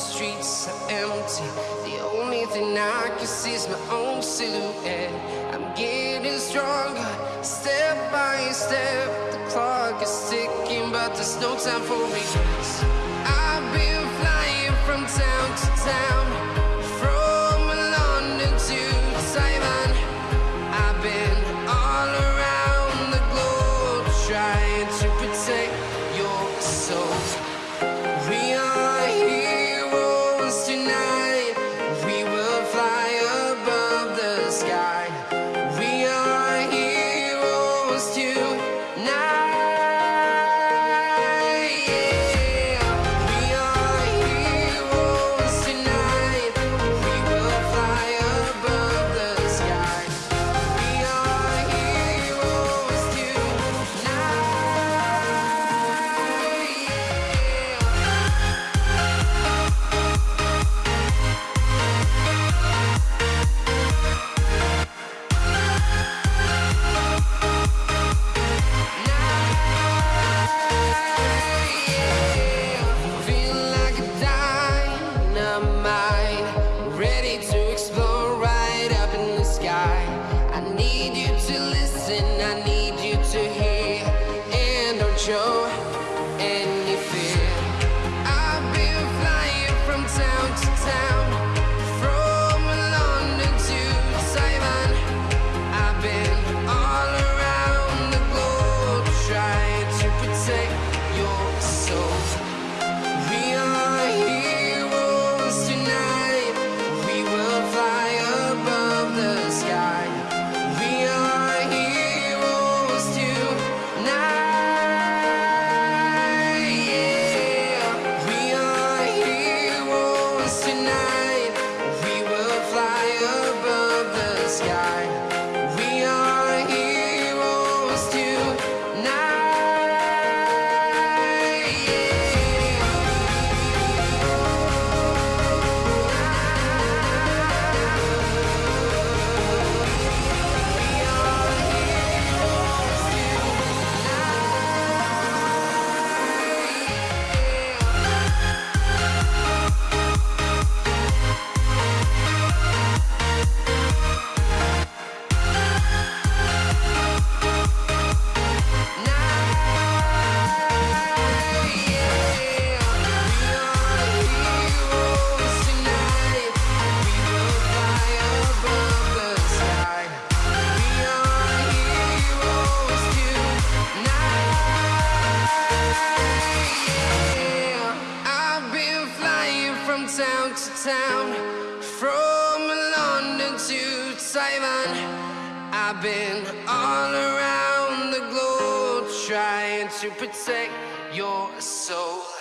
streets are empty. The only thing I can see is my own silhouette. I'm getting stronger, step by step. The clock is ticking, but there's no time for me. Protect your soul. Town to town, from London to Taiwan. I've been all around the globe trying to protect your soul.